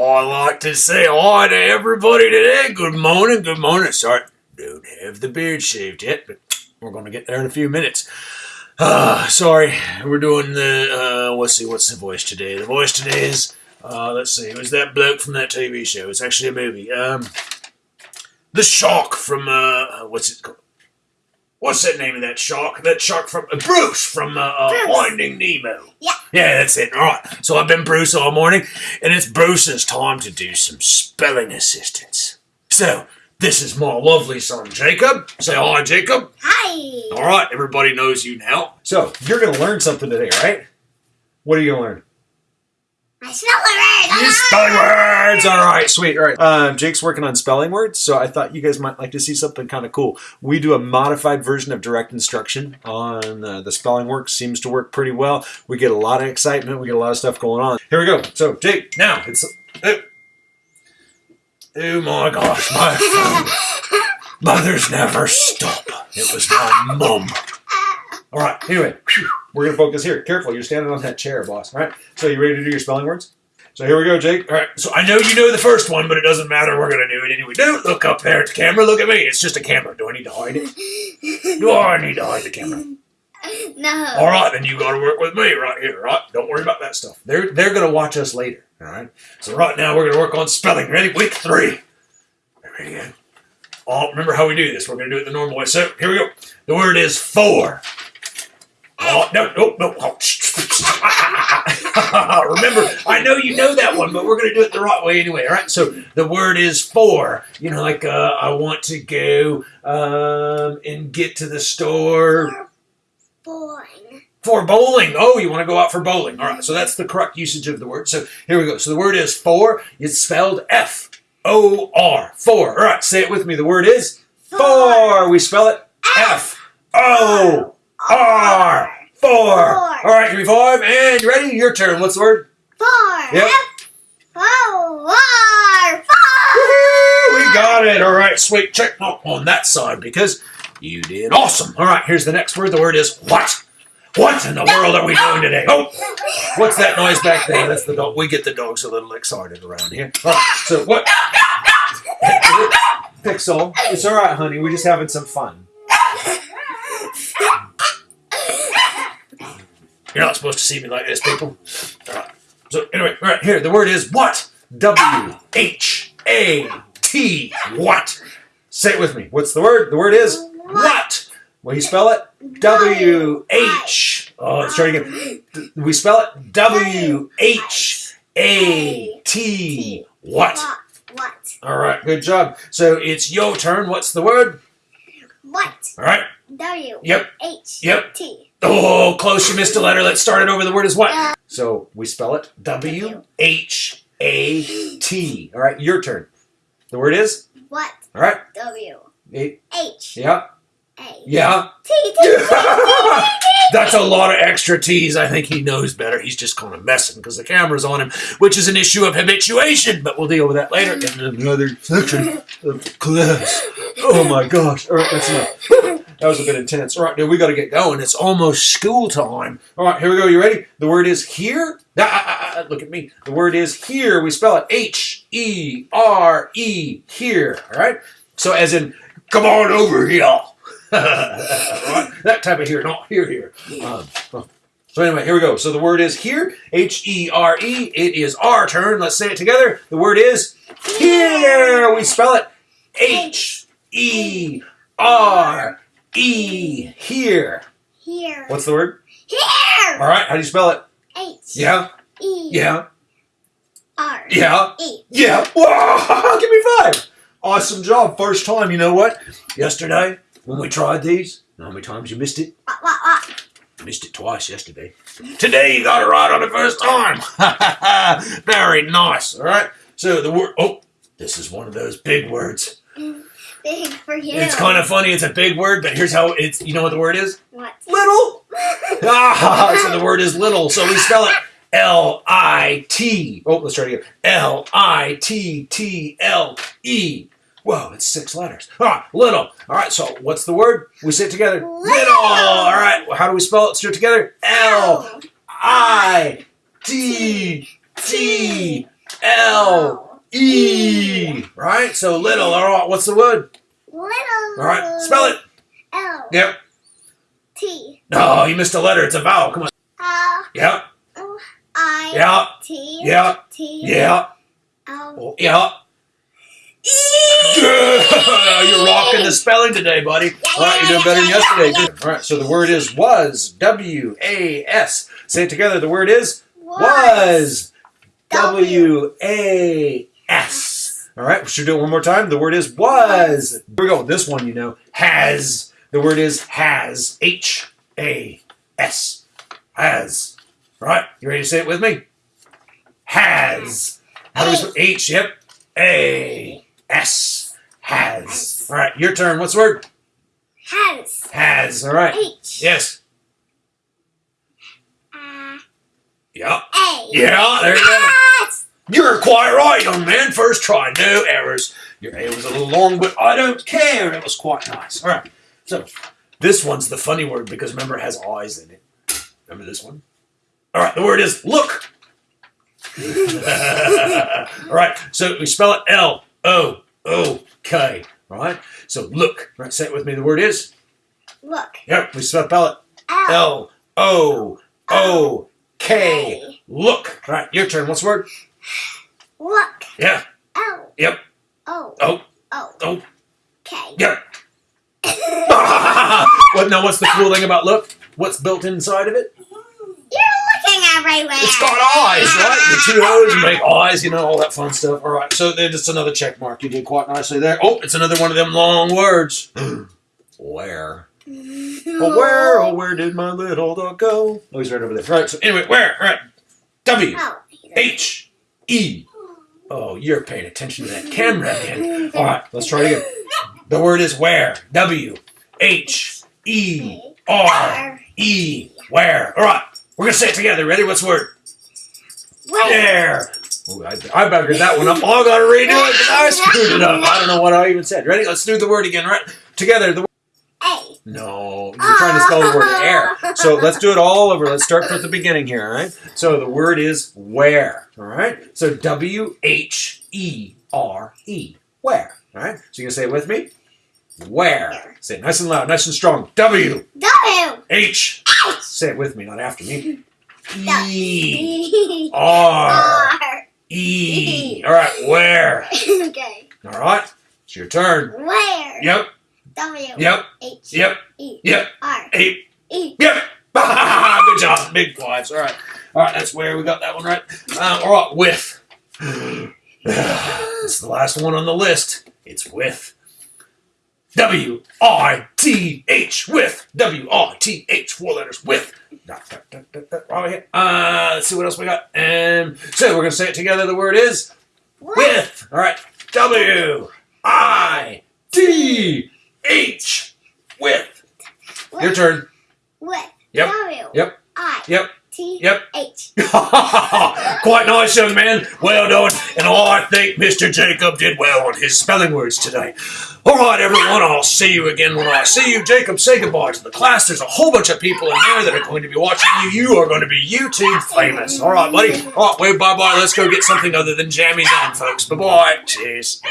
I'd like to say hi to everybody today. Good morning, good morning. Sorry, don't have the beard shaved yet, but we're going to get there in a few minutes. Uh, sorry, we're doing the, uh, let's see, what's the voice today? The voice today is, uh, let's see, it was that bloke from that TV show. It's actually a movie. Um, the Shark from, uh, what's it called? What's that name of that shark? That shark from uh, Bruce from uh, uh, Bruce. Finding Nemo. Yeah. Yeah, that's it. All right. So I've been Bruce all morning, and it's Bruce's time to do some spelling assistance. So this is my lovely son Jacob. Say hi, Jacob. Hi. All right. Everybody knows you now. So you're gonna learn something today, right? What are you gonna learn? I spell the word. You spelling words. All right, sweet. All right. Um, Jake's working on spelling words, so I thought you guys might like to see something kind of cool. We do a modified version of direct instruction on uh, the spelling work. Seems to work pretty well. We get a lot of excitement. We get a lot of stuff going on. Here we go. So, Jake, now it's. Oh, oh my gosh, my phone. Mothers never stop. It was my mum. All right. Anyway, we're gonna focus here. Careful, you're standing on that chair, boss. All right. So, you ready to do your spelling words? So here we go, Jake. All right. So I know you know the first one, but it doesn't matter. We're gonna do it anyway. Don't look up there at the camera. Look at me. It's just a camera. Do I need to hide it? Do I need to hide the camera? No. All right, then you got to work with me right here. Right? Don't worry about that stuff. They're they're gonna watch us later. All right. So right now we're gonna work on spelling. Ready? Week three. Ready? Go. Oh, remember how we do this? We're gonna do it the normal way. So here we go. The word is four. Oh no no no! Oh, Remember, I know you know that one, but we're going to do it the right way anyway. All right. So the word is for. You know, like uh, I want to go um, and get to the store Boring. for bowling. Oh, you want to go out for bowling? All right. So that's the correct usage of the word. So here we go. So the word is for. It's spelled F O R. For. All right. Say it with me. The word is for. We spell it F O R. Four. All right. Give me five. And you ready? Your turn. What's the word? Four. Yep. Four. Four. We got it. All right, sweet. Check mark on that side because you did awesome. All right, here's the next word. The word is what? What in the world are we doing today? Oh, what's that noise back there? That's the dog. We get the dogs a little excited around here. All right, so what? Pixel, it's all right, honey. We're just having some fun. You're not supposed to see me like this, people. All right. So anyway, all right here. The word is what? W H A T. What? Say it with me. What's the word? The word is what? Will you spell it? W H. Oh, let's try it again. We spell it W H A T. What? What? What? All right, good job. So it's your turn. What's the word? What? All right. W. Yep. H. Yep. T. Oh, close. You missed a letter. Let's start it over. The word is what? So we spell it W H A T. All right, your turn. The word is? What? All right. W. A- H. Yeah. A. Yeah. T. T. T. T. T. That's a lot of extra T's. I think he knows better. He's just kind of messing because the camera's on him, which is an issue of habituation. But we'll deal with that later in another section of class. Oh my gosh. All right, that's enough. That was a bit intense. All right, dude, we got to get going. It's almost school time. All right, here we go. You ready? The word is here. Ah, ah, ah, look at me. The word is here. We spell it H E R E, here. All right? So, as in, come on over here. right? That type of here, not here, here. Um, so anyway, here we go. So the word is here, H E R E. It is our turn. Let's say it together. The word is here. We spell it H E. Here. Here. What's the word? Here. All right. How do you spell it? H. Yeah. E. Yeah. R. Yeah. E. Yeah. Whoa! Give me five. Awesome job. First time. You know what? Yesterday when we tried these, know how many times you missed it? What? What? What? Missed it twice yesterday. Today you got it right on the first time. Very nice. All right. So the word. Oh, this is one of those big words. Mm. Big for you. It's kind of funny. It's a big word, but here's how it's. You know what the word is? What? Little. Ah, so the word is little. So we spell it L I T. Oh, let's try it again. L I T T L E. Whoa, it's six letters. All right, little. All right, so what's the word? We say it together. Little. All right, how do we spell it? Let's do it together. L I T T L E. Right? So little. All right. What's the word? Little. All right. Spell it. L. Yep. T. No, you missed a letter. It's a vowel. Come on. Uh, L. Yep. I. Yeah. T. Yeah. T. Yeah. L. Oh, yeah. E. You're rocking the spelling today, buddy. All right, you're doing better than yesterday. Good. All right, so the word is was. W A S. Say it together. The word is was. W A S. All right, we should do it one more time. The word is was. Here we go. This one, you know, has. The word is has. H A S. Has. All right, you ready to say it with me? Has. How do we spell H? Yep. A S. Has. All right, your turn. What's the word? Has. Has. All right. H. Yes. Uh, Yeah. A. Yeah, there you go. You're quite right, young man. First try, no errors. Your A was a little long, but I don't care. It was quite nice. All right. So this one's the funny word because remember it has eyes in it. Remember this one? All right. The word is look. All right. So we spell it L O O K. All right. So look. All right. Say it with me. The word is. Look. Yep. We spell it Look. Look. All right. Your turn. What's the word? Look. Yeah. Oh. Yep. Oh. Oh. O. Oh. Okay. Yep. what now? What's the cool thing about look? What's built inside of it? Mm-hmm. You're looking everywhere. It's got eyes, right? The two O's make eyes, you know, all that fun stuff. All right, so there's just another check mark. You did quite nicely there. Oh, it's another one of them long words. where? Oh, where? Oh, where did my little dog go? Oh, he's right over there. Right. So anyway, where? All right. W Oh. H E. Oh, you're paying attention to that camera again. All right, let's try it again. The word is where. W H E R E. Where? All right, we're gonna say it together. Ready? What's the word? Where? Ooh, I, I buggered that one up. Oh, I gotta redo it because I screwed it up. I don't know what I even said. Ready? Let's do the word again. Right? Together. The. No, you're trying to spell the word air. So ah. let's do it all over. Let's start from the beginning here, all right? So the word is where, all right? So W H E R E, where, all right? So you can say it with me? Where. Say it nice and loud, nice and strong. W W. H. Say it with me, not after me. E E. R R. E. All right, where? Okay. All right, it's your turn. Where? Yep, W. yep, H. yep, E. yep. R. Eight. E. Yep. Good job. Big fives. All right. All right. That's where we got that one right. Uh, all right. With. it's the last one on the list. It's with. W I T H with W I T H four letters with. Dot, dot, dot, dot, dot, right here. Uh, let's see what else we got. And so we're gonna say it together. The word is with. All right. W I T H with. Your turn. With. Yep. W. Yep. I. Yep. T. Yep. H. Quite nice, young man. Well done. And I think Mr. Jacob did well on his spelling words today. All right, everyone. I'll see you again when I see you. Jacob, say goodbye to the class. There's a whole bunch of people in there that are going to be watching you. You are going to be YouTube famous. All right, buddy. All right, well, bye bye. Let's go get something other than jammies on, folks. Bye bye. Cheers.